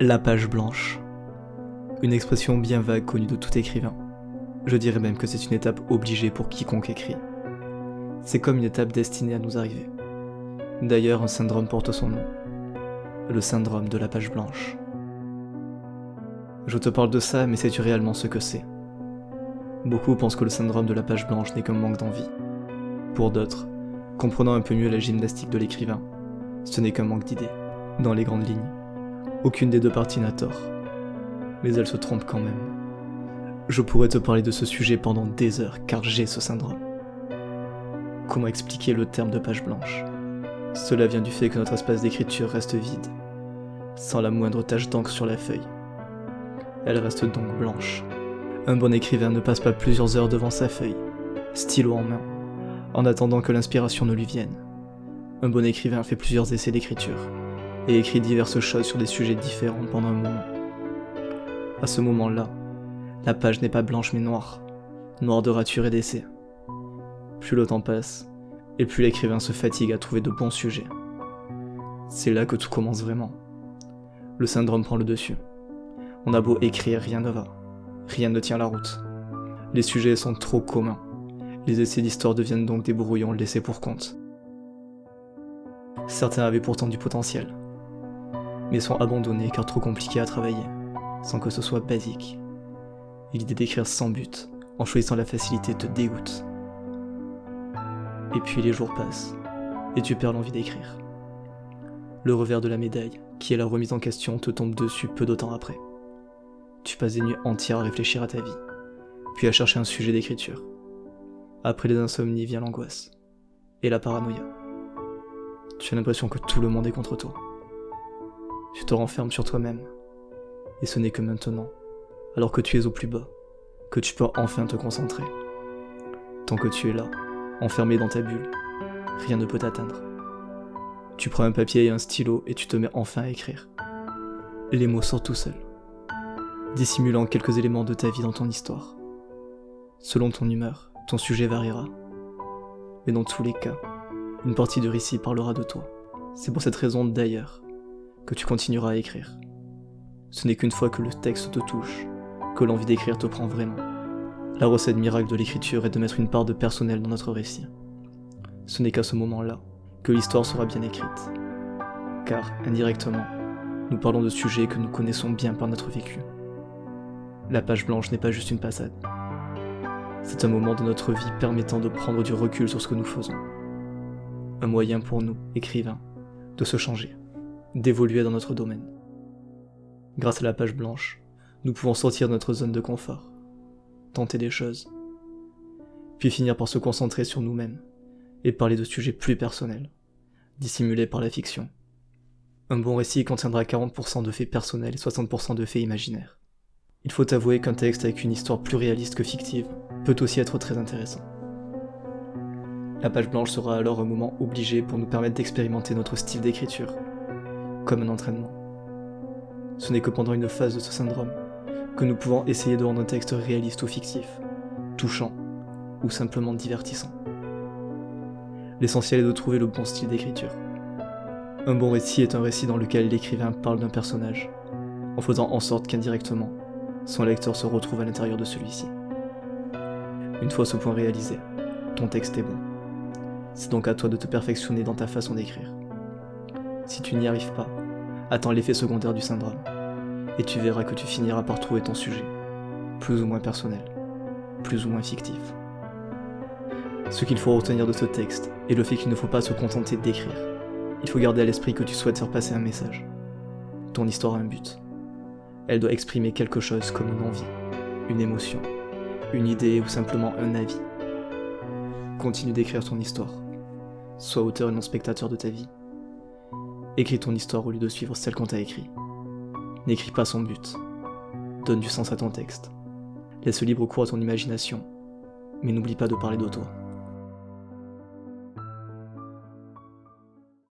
La page blanche. Une expression bien vague connue de tout écrivain. Je dirais même que c'est une étape obligée pour quiconque écrit. C'est comme une étape destinée à nous arriver. D'ailleurs, un syndrome porte son nom. Le syndrome de la page blanche. Je te parle de ça, mais sais-tu réellement ce que c'est? Beaucoup pensent que le syndrome de la page blanche n'est qu'un manque d'envie. Pour d'autres, comprenant un peu mieux la gymnastique de l'écrivain, ce n'est qu'un manque d'idées. Dans les grandes lignes, aucune des deux parties n'a tort. Mais elle se trompe quand même. Je pourrais te parler de ce sujet pendant des heures car j'ai ce syndrome. Comment expliquer le terme de page blanche? Cela vient du fait que notre espace d'écriture reste vide, sans la moindre tache d'encre sur la feuille. Elle reste donc blanche. Un bon écrivain ne passe pas plusieurs heures devant sa feuille, stylo en main, en attendant que l'inspiration ne lui vienne. Un bon écrivain fait plusieurs essais d'écriture, et écrit diverses choses sur des sujets différents pendant un moment. À ce moment-là, la page n'est pas blanche mais noire, noire de rature et d'essais. Plus le temps passe, et plus l'écrivain se fatigue à trouver de bons sujets. C'est là que tout commence vraiment. Le syndrome prend le dessus. On a beau écrire, rien ne va. Rien ne tient la route. Les sujets sont trop communs. Les essais d'histoire deviennent donc des brouillons laissés pour compte. Certains avaient pourtant du potentiel, mais sont abandonnés car trop compliqués à travailler, sans que ce soit basique. L'idée d'écrire sans but, en choisissant la facilité, te dégoûte. Et puis les jours passent, et tu perds l'envie d'écrire. Le revers de la médaille, qui est la remise en question, te tombe dessus peu de temps après. Tu passes des nuits entières à réfléchir à ta vie, puis à chercher un sujet d'écriture. Après les insomnies vient l'angoisse, et la paranoïa. Tu as l'impression que tout le monde est contre toi. Tu te renfermes sur toi-même. Et ce n'est que maintenant, alors que tu es au plus bas, que tu peux enfin te concentrer. Tant que tu es là, enfermé dans ta bulle, rien ne peut t'atteindre. Tu prends un papier et un stylo et tu te mets enfin à écrire. Les mots sortent tout seuls, dissimulant quelques éléments de ta vie dans ton histoire. Selon ton humeur, ton sujet variera. Mais dans tous les cas, une partie du récit parlera de toi. C'est pour cette raison d'ailleurs que tu continueras à écrire. Ce n'est qu'une fois que le texte te touche, que l'envie d'écrire te prend vraiment. La recette miracle de l'écriture est de mettre une part de personnel dans notre récit. Ce n'est qu'à ce moment-là que l'histoire sera bien écrite. Car, indirectement, nous parlons de sujets que nous connaissons bien par notre vécu. La page blanche n'est pas juste une passade. C'est un moment de notre vie permettant de prendre du recul sur ce que nous faisons un moyen pour nous, écrivains, de se changer, d'évoluer dans notre domaine. Grâce à la page blanche, nous pouvons sortir de notre zone de confort, tenter des choses, puis finir par se concentrer sur nous-mêmes et parler de sujets plus personnels, dissimulés par la fiction. Un bon récit contiendra 40% de faits personnels et 60% de faits imaginaires. Il faut avouer qu'un texte avec une histoire plus réaliste que fictive peut aussi être très intéressant. La page blanche sera alors un moment obligé pour nous permettre d'expérimenter notre style d'écriture, comme un entraînement. Ce n'est que pendant une phase de ce syndrome que nous pouvons essayer de rendre un texte réaliste ou fictif, touchant ou simplement divertissant. L'essentiel est de trouver le bon style d'écriture. Un bon récit est un récit dans lequel l'écrivain parle d'un personnage, en faisant en sorte qu'indirectement, son lecteur se retrouve à l'intérieur de celui-ci. Une fois ce point réalisé, ton texte est bon. C'est donc à toi de te perfectionner dans ta façon d'écrire. Si tu n'y arrives pas, attends l'effet secondaire du syndrome, et tu verras que tu finiras par trouver ton sujet, plus ou moins personnel, plus ou moins fictif. Ce qu'il faut retenir de ce texte est le fait qu'il ne faut pas se contenter d'écrire. Il faut garder à l'esprit que tu souhaites faire passer un message. Ton histoire a un but. Elle doit exprimer quelque chose comme une envie, une émotion, une idée ou simplement un avis. Continue d'écrire ton histoire. Sois auteur et non spectateur de ta vie. Écris ton histoire au lieu de suivre celle qu'on t'a écrit. N'écris pas son but. Donne du sens à ton texte. Laisse libre cours à ton imagination. Mais n'oublie pas de parler de toi.